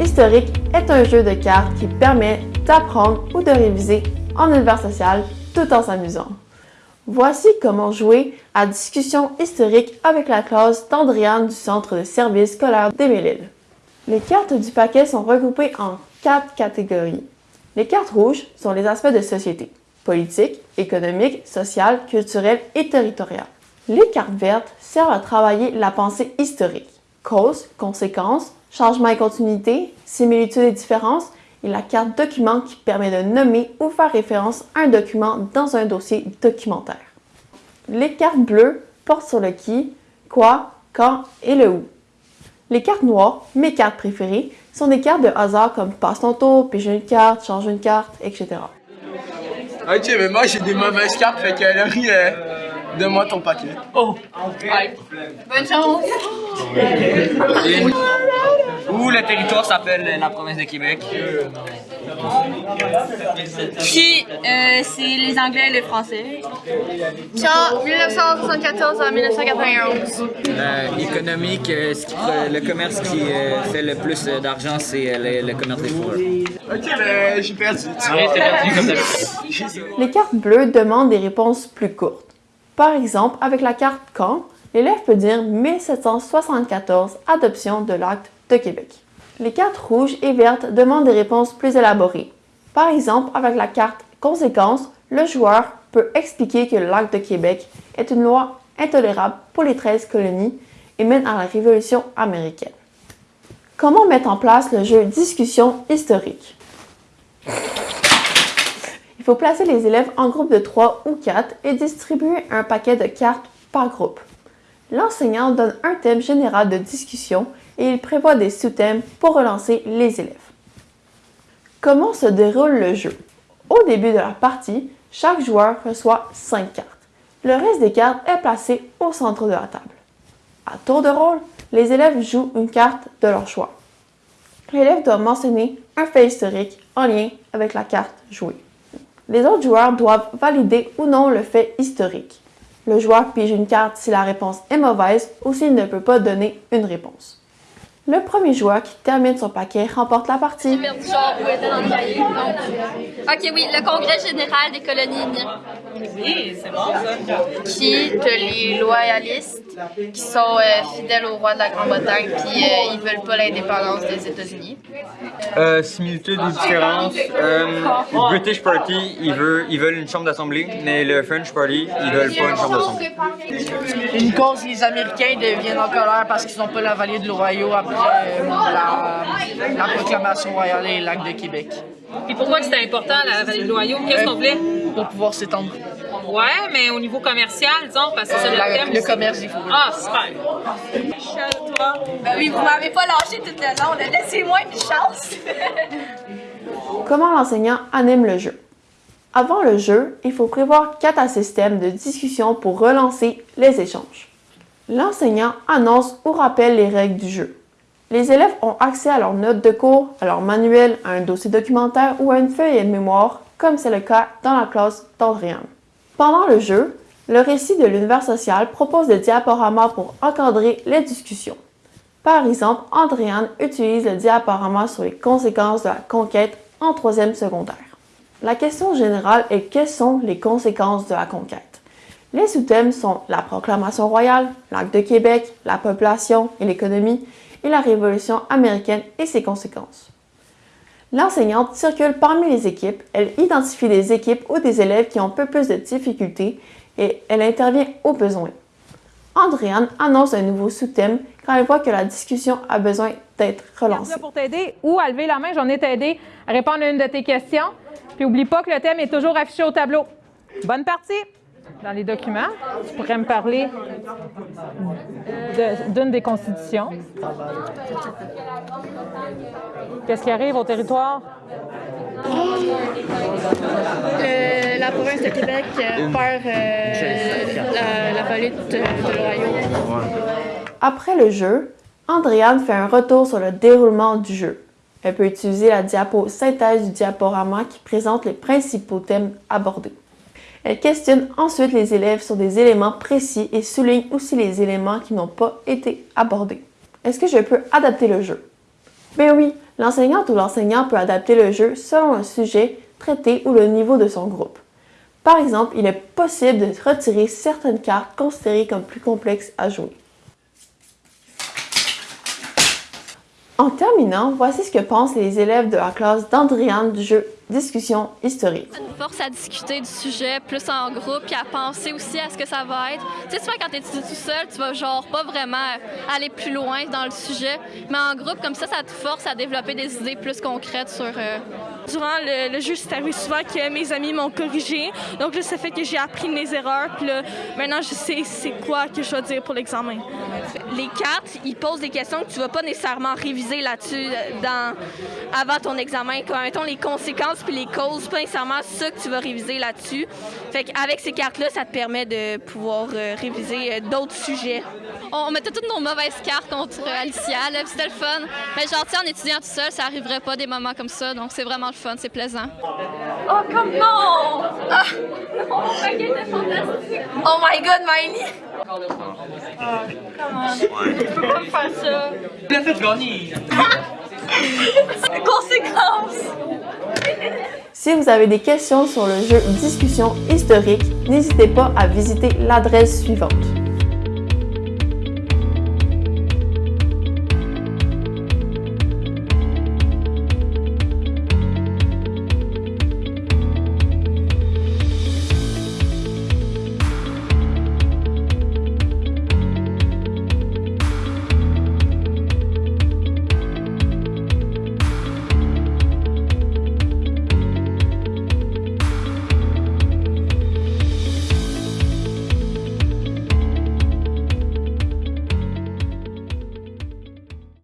Historique est un jeu de cartes qui permet d'apprendre ou de réviser en univers social tout en s'amusant. Voici comment jouer à Discussion historique avec la classe d'Andréane du Centre de service scolaire des Les cartes du paquet sont regroupées en quatre catégories. Les cartes rouges sont les aspects de société, politique, économique, social, culturel et territorial. Les cartes vertes servent à travailler la pensée historique, causes, conséquences, changements et continuité, similitudes et différences, et la carte document qui permet de nommer ou faire référence à un document dans un dossier documentaire. Les cartes bleues portent sur le qui, quoi, quand et le où. Les cartes noires, mes cartes préférées, sont des cartes de hasard comme passe ton tour, pige une carte, change une carte, etc. Ok, mais moi j'ai des mauvaises cartes, fait que Laurie, euh, donne-moi ton paquet. Oh! Bonne chance! Où le territoire s'appelle la province de Québec? Qui, euh, c'est les Anglais et les Français. Genre 1974 à 1991. Euh, économique, euh, ce qui pre- le commerce qui euh, fait le plus euh, d'argent, c'est euh, le, le commerce des fourrures. Ok, mais j'ai perdu. Ouais, t'es perdu comme. Les cartes bleues demandent des réponses plus courtes. Par exemple, avec la carte quand, l'élève peut dire 1774, adoption de l'acte de Québec. Les cartes rouges et vertes demandent des réponses plus élaborées. Par exemple, avec la carte conséquence, le joueur peut expliquer que l'acte de Québec est une loi intolérable pour les 13 colonies et mène à la Révolution américaine. Comment mettre en place le jeu discussion historique? Il faut placer les élèves en groupe de 3 ou 4 et distribuer un paquet de cartes par groupe. L'enseignant donne un thème général de discussion et il prévoit des sous-thèmes pour relancer les élèves. Comment se déroule le jeu? Au début de la partie, chaque joueur reçoit 5 cartes. Le reste des cartes est placé au centre de la table. À tour de rôle, les élèves jouent une carte de leur choix. L'élève doit mentionner un fait historique en lien avec la carte jouée. Les autres joueurs doivent valider ou non le fait historique. Le joueur pige une carte si la réponse est mauvaise ou s'il ne peut pas donner une réponse. Le premier joueur qui termine son paquet remporte la partie. perdu genre où était dans le cahier. Ok, oui, le Congrès général des colonies. Oui, c'est bon ça. Qui, de les loyalistes, qui sont euh, fidèles au roi de la Grande-Bretagne, puis euh, ils veulent pas l'indépendance des États-Unis. Euh, similitude ou différence. Euh, le British Party, ils veulent, ils veulent une chambre d'assemblée, mais le French Party, ils veulent pas une chambre d'assemblée. Une cause, les Américains deviennent en colère parce qu'ils n'ont pas la vallée de l'Ohio après la, la proclamation royale et l'acte de Québec. Et pourquoi c'était important, la vallée de l'Ohio? Qu'est-ce qu'on voulait? Pour pouvoir s'étendre. Ouais, mais au niveau commercial, disons, parce que c'est ça le La- thème. le commerce des fourrures. Ah, super. Michel, toi? Ben oui, vous m'avez pas lâché tout le long, laissez-moi une chance. Comment l'enseignant anime le jeu? Avant le jeu, il faut prévoir 4 à 6 thèmes de discussion pour relancer les échanges. L'enseignant annonce ou rappelle les règles du jeu. Les élèves ont accès à leurs notes de cours, à leur manuel, à un dossier documentaire ou à une feuille de mémoire, comme c'est le cas dans la classe d'Andréane. Pendant le jeu, le récit de l'univers social propose des diaporamas pour encadrer les discussions. Par exemple, Andréane utilise le diaporama sur les conséquences de la conquête en troisième secondaire. La question générale est quelles sont les conséquences de la conquête? Les sous-thèmes sont la proclamation royale, l'acte de Québec, la population et l'économie, et la Révolution américaine et ses conséquences. L'enseignante circule parmi les équipes, elle identifie des équipes ou des élèves qui ont peu plus de difficultés et elle intervient au besoin. Andréane annonce un nouveau sous-thème quand elle voit que la discussion a besoin d'être relancée. là pour t'aider ou à lever la main, j'en ai t'aider à répondre à une de tes questions. Puis oublie pas que le thème est toujours affiché au tableau. Bonne partie! Dans les documents, tu pourrais me parler de- d'une des constitutions. Qu'est-ce qui arrive au territoire? Euh, la province de Québec euh, perd euh, la, la vallée de, de l'Ohio. Après le jeu, Andréane fait un retour sur le déroulement du jeu. Elle peut utiliser la diapo synthèse du diaporama qui présente les principaux thèmes abordés. Elle questionne ensuite les élèves sur des éléments précis et souligne aussi les éléments qui n'ont pas été abordés. Est-ce que je peux adapter le jeu? Ben oui, l'enseignante ou l'enseignant peut adapter le jeu selon le sujet traité ou le niveau de son groupe. Par exemple, il est possible de retirer certaines cartes considérées comme plus complexes à jouer. En terminant, voici ce que pensent les élèves de la classe d'Andriane du jeu Discussion historique. Ça nous force à discuter du sujet plus en groupe puis à penser aussi à ce que ça va être. Tu sais, souvent quand tu étudies tout seul, tu vas genre pas vraiment aller plus loin dans le sujet, mais en groupe, comme ça, ça te force à développer des idées plus concrètes sur... Euh... Durant le, le c'est arrivé souvent que mes amis m'ont corrigé, donc là, ça fait que j'ai appris mes erreurs, puis là, maintenant, je sais c'est quoi que je dois dire pour l'examen. Les cartes, ils posent des questions que tu vas pas nécessairement réviser là-dessus dans, avant ton examen, comme mettons les conséquences puis les causes, pas nécessairement ça que tu vas réviser là-dessus. Fait qu'avec ces cartes-là, ça te permet de pouvoir euh, réviser euh, d'autres sujets. On mettait toutes nos mauvaises cartes contre Alicia, là, c'était le fun. Mais genre, tu sais, en étudiant tout seul, ça arriverait pas des moments comme ça, donc c'est vraiment le fun, c'est plaisant. Oh, comme non! Ah! Oh, fantastique! Oh my god, Miley! Ah, comment? Tu peux pas me faire ça! Il a fait gagner! Conséquences! Si vous avez des questions sur le jeu Discussion historique, n'hésitez pas à visiter l'adresse suivante.